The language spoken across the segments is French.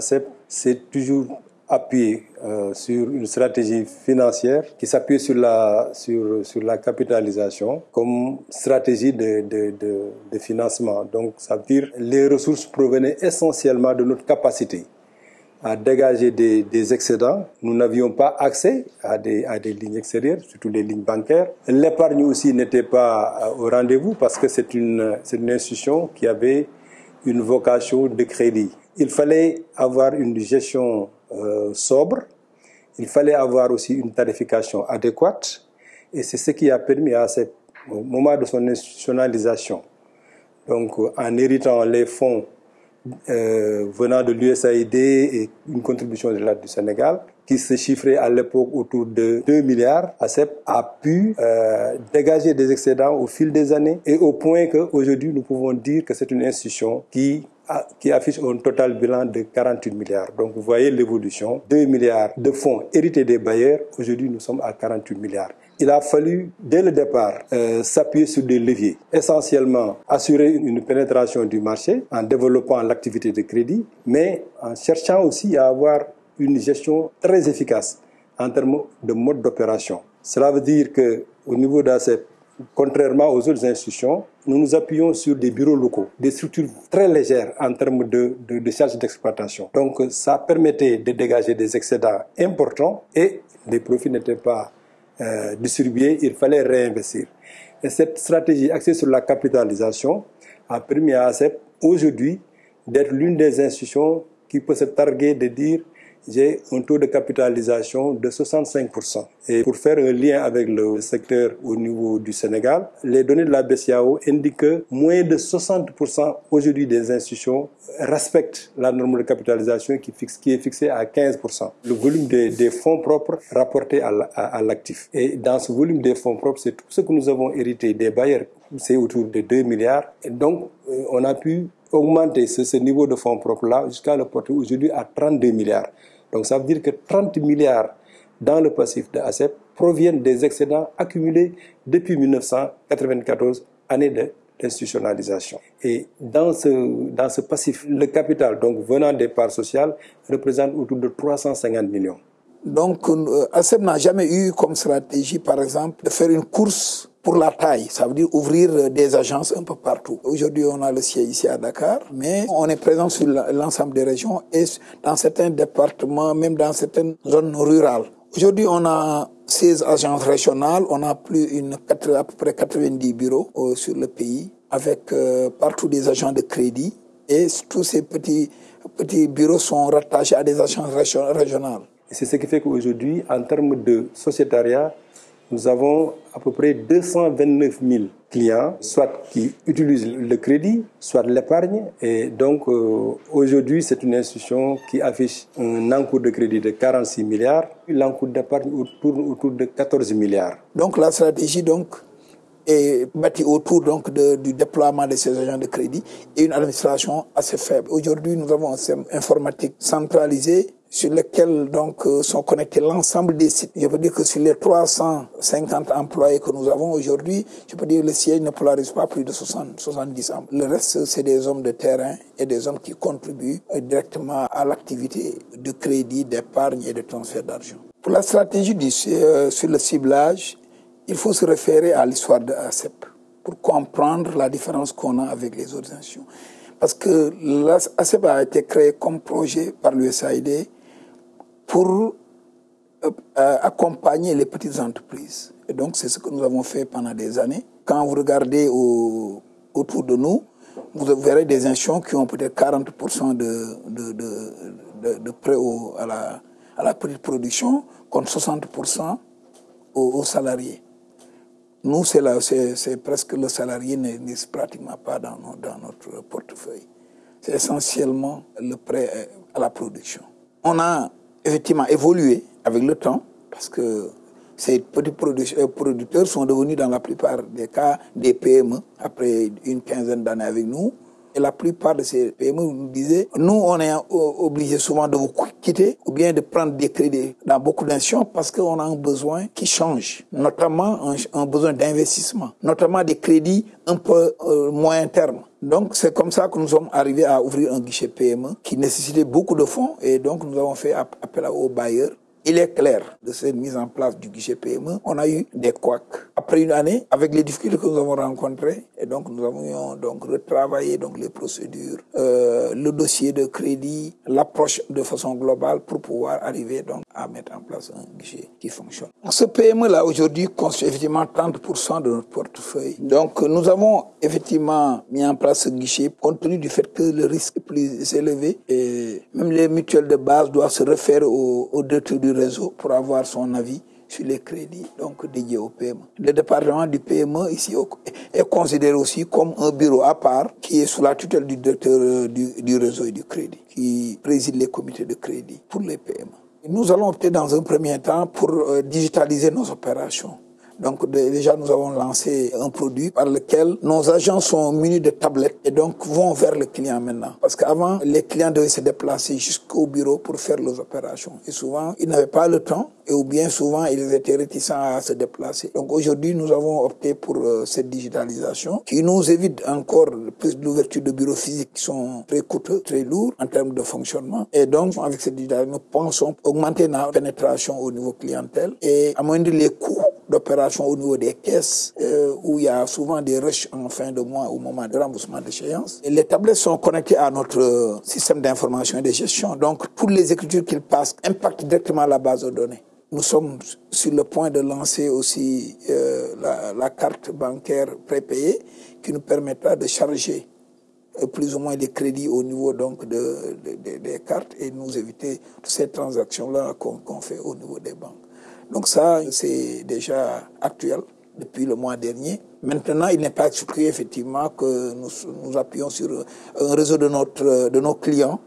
ACEP, c'est toujours appuyé euh, sur une stratégie financière qui s'appuie sur la, sur, sur la capitalisation comme stratégie de, de, de, financement. Donc, ça veut dire les ressources provenaient essentiellement de notre capacité à dégager des, des excédents. Nous n'avions pas accès à des, à des lignes extérieures, surtout les lignes bancaires. L'épargne aussi n'était pas au rendez-vous parce que c'est une, une institution qui avait une vocation de crédit. Il fallait avoir une gestion euh, sobre, il fallait avoir aussi une tarification adéquate. Et c'est ce qui a permis à ce moment de son institutionnalisation, donc en héritant les fonds euh, venant de l'USAID et une contribution de du Sénégal, qui se chiffrait à l'époque autour de 2 milliards, ACEP a pu euh, dégager des excédents au fil des années. Et au point qu'aujourd'hui nous pouvons dire que c'est une institution qui qui affiche un total bilan de 48 milliards. Donc vous voyez l'évolution. 2 milliards de fonds hérités des bailleurs. Aujourd'hui, nous sommes à 48 milliards. Il a fallu, dès le départ, euh, s'appuyer sur des leviers. Essentiellement, assurer une pénétration du marché en développant l'activité de crédit, mais en cherchant aussi à avoir une gestion très efficace en termes de mode d'opération. Cela veut dire que au niveau d'ACEP, contrairement aux autres institutions, nous nous appuyons sur des bureaux locaux, des structures très légères en termes de, de, de charges d'exploitation. Donc ça permettait de dégager des excédents importants et les profits n'étaient pas euh, distribués, il fallait réinvestir. Et cette stratégie axée sur la capitalisation a permis à ACEP aujourd'hui d'être l'une des institutions qui peut se targuer de dire j'ai un taux de capitalisation de 65%. Et pour faire un lien avec le secteur au niveau du Sénégal, les données de la BCAO indiquent que moins de 60% aujourd'hui des institutions respectent la norme de capitalisation qui, est fixée à 15%. Le volume des, des fonds propres rapporté à l'actif. Et dans ce volume des fonds propres, c'est tout ce que nous avons hérité des bailleurs, c'est autour de 2 milliards. Et donc, on a pu augmenter ce, ce niveau de fonds propres-là jusqu'à le porter aujourd'hui à 32 milliards. Donc ça veut dire que 30 milliards dans le passif de ACEP proviennent des excédents accumulés depuis 1994, année de l'institutionnalisation. Et dans ce, dans ce passif, le capital, donc venant des parts sociales, représente autour de 350 millions. Donc, euh, ACEP n'a jamais eu comme stratégie, par exemple, de faire une course pour la taille, ça veut dire ouvrir des agences un peu partout. Aujourd'hui, on a le siège ici à Dakar, mais on est présent sur l'ensemble des régions et dans certains départements, même dans certaines zones rurales. Aujourd'hui, on a 16 agences régionales, on a plus une, à peu près 90 bureaux euh, sur le pays, avec euh, partout des agents de crédit et tous ces petits, petits bureaux sont rattachés à des agences régionales. C'est ce qui fait qu'aujourd'hui, en termes de sociétariat, nous avons à peu près 229 000 clients, soit qui utilisent le crédit, soit l'épargne. Et donc, euh, aujourd'hui, c'est une institution qui affiche un encours de crédit de 46 milliards. L'encours d'épargne tourne autour de 14 milliards. Donc, la stratégie, donc, est bâtie autour donc du déploiement de ces agents de crédit et une administration assez faible. Aujourd'hui, nous avons un système informatique centralisé sur lequel donc sont connectés l'ensemble des sites. Je peux dire que sur les 350 employés que nous avons aujourd'hui, je peux dire que le siège ne polarise pas plus de 60, 70 employés. Le reste, c'est des hommes de terrain et des hommes qui contribuent directement à l'activité de crédit, d'épargne et de transfert d'argent. Pour la stratégie du, euh, sur le ciblage, il faut se référer à l'histoire de ACEP pour comprendre la différence qu'on a avec les autres institutions. Parce que l'ACEP a été créé comme projet par l'USAID pour euh, accompagner les petites entreprises. Et donc, c'est ce que nous avons fait pendant des années. Quand vous regardez au, autour de nous, vous verrez des institutions qui ont peut-être 40% de, de, de, de, prêts à, la, à la petite production, contre 60% aux, aux salariés. Nous, c'est presque le salarié n'existe pratiquement pas dans, dans notre portefeuille. C'est essentiellement le prêt à la production. On a effectivement évolué avec le temps parce que ces petits producteurs sont devenus dans la plupart des cas des PME après une quinzaine d'années avec nous. Et la plupart de ces PME nous disaient, nous, on est obligé souvent de vous ou bien de prendre des crédits dans beaucoup d'institutions parce qu'on a un besoin qui change, notamment un, un besoin d'investissement, notamment des crédits un peu euh, moyen terme. Donc c'est comme ça que nous sommes arrivés à ouvrir un guichet PME qui nécessitait beaucoup de fonds et donc nous avons fait appel aux bailleurs il est clair de cette mise en place du guichet PME, on a eu des couacs. Après une année, avec les difficultés que nous avons rencontrées, et donc nous avons donc retravaillé donc les procédures, euh, le dossier de crédit, l'approche de façon globale pour pouvoir arriver donc à mettre en place un guichet qui fonctionne. Ce PME là aujourd'hui constitue effectivement 30% de notre portefeuille. Donc nous avons effectivement mis en place ce guichet compte tenu du fait que le risque est plus élevé même les mutuelles de base doivent se refaire au, au du réseau pour avoir son avis sur les crédits donc dédiés au PME. Le département du PME ici est considéré aussi comme un bureau à part qui est sous la tutelle du directeur du, du réseau et du crédit, qui préside les comités de crédit pour les PME. Nous allons opter dans un premier temps pour euh, digitaliser nos opérations. Donc déjà, nous avons lancé un produit par lequel nos agents sont munis de tablettes et donc vont vers le client maintenant. Parce qu'avant, les clients devaient se déplacer jusqu'au bureau pour faire leurs opérations. Et souvent, ils n'avaient pas le temps et ou bien souvent, ils étaient réticents à se déplacer. Donc aujourd'hui, nous avons opté pour euh, cette digitalisation qui nous évite encore plus l'ouverture de bureaux physiques qui sont très coûteux, très lourds en termes de fonctionnement. Et donc, avec cette digitalisation, nous pensons augmenter notre pénétration au niveau clientèle et amoindrir les coûts d'opération au niveau des caisses euh, où il y a souvent des rushs en fin de mois au moment de remboursement d'échéance. Les tablettes sont connectées à notre système d'information et de gestion. Donc, toutes les écritures qu'ils passent impactent directement la base de données. Nous sommes sur le point de lancer aussi euh, la, carte bancaire prépayée qui nous permettra de charger euh, plus ou moins les crédits au niveau donc de, de, de des cartes et nous éviter toutes ces transactions-là qu'on qu fait au niveau des banques. Donc ça, c'est déjà actuel depuis le mois dernier. Maintenant, il n'est pas exclu effectivement que nous nous appuyons sur un réseau de, notre, de nos clients,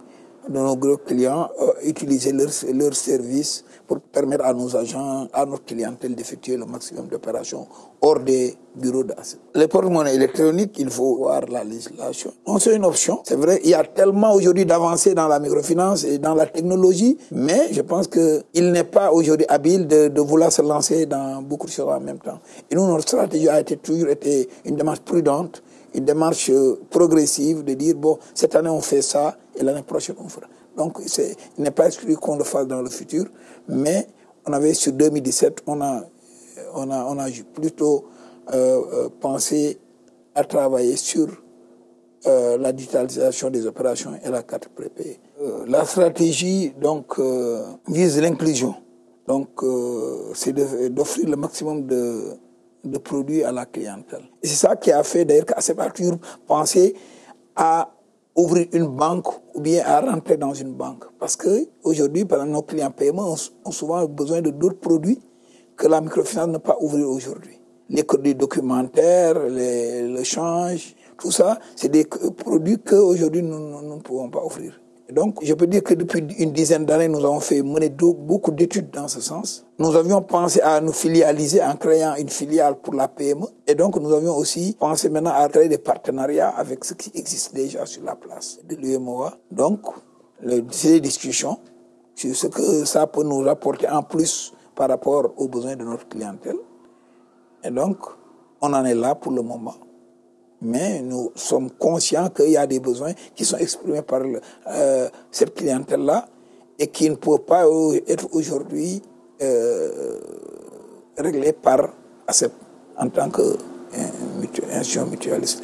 de nos gros clients, euh, utiliser leurs leur services pour permettre à nos agents, à notre clientèle d'effectuer le maximum d'opérations hors des bureaux d'assets. Les porte-monnaies électroniques, il faut voir la législation. Non, c'est une option. C'est vrai, il y a tellement aujourd'hui d'avancées dans la microfinance et dans la technologie, mais je pense qu'il n'est pas aujourd'hui habile de, vouloir se lancer dans beaucoup de choses en même temps. Et nous, notre stratégie a toujours été une démarche prudente, une démarche progressive de dire, bon, cette année on fait ça et l'année prochaine on fera. Donc, il n'est pas exclu qu'on le fasse dans le futur, mais on avait sur 2017, on a, on a, on a plutôt euh, pensé à travailler sur euh, la digitalisation des opérations et la carte prépayée. Euh, la stratégie donc vise l'inclusion. Donc, c'est d'offrir le maximum de, de produits à la clientèle. Et c'est ça qui a fait d'ailleurs qu'ACEP a toujours pensé à ouvrir une banque ou bien à rentrer dans une banque. Parce que aujourd'hui, par nos clients paiement ont souvent besoin de d'autres produits que la microfinance peut pas ouvrir aujourd'hui. Les crédits documentaires, les, le change, tout ça, c'est des produits qu'aujourd'hui nous, nous ne pouvons pas offrir. Donc, je peux dire que depuis une dizaine d'années, nous avons fait mener beaucoup d'études dans ce sens. Nous avions pensé à nous filialiser en créant une filiale pour la PME. Et donc, nous avions aussi pensé maintenant à créer des partenariats avec ce qui existe déjà sur la place de l'UMOA. Donc, ces discussions sur ce que ça peut nous rapporter en plus par rapport aux besoins de notre clientèle. Et donc, on en est là pour le moment mais nous sommes conscients qu'il y a des besoins qui sont exprimés par euh, cette clientèle-là et qui ne peuvent pas être aujourd'hui euh, réglés par ACEP en tant qu'institution mutualiste.